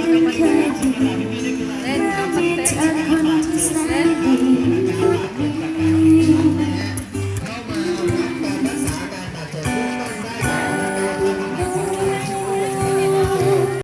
Encouraging, then come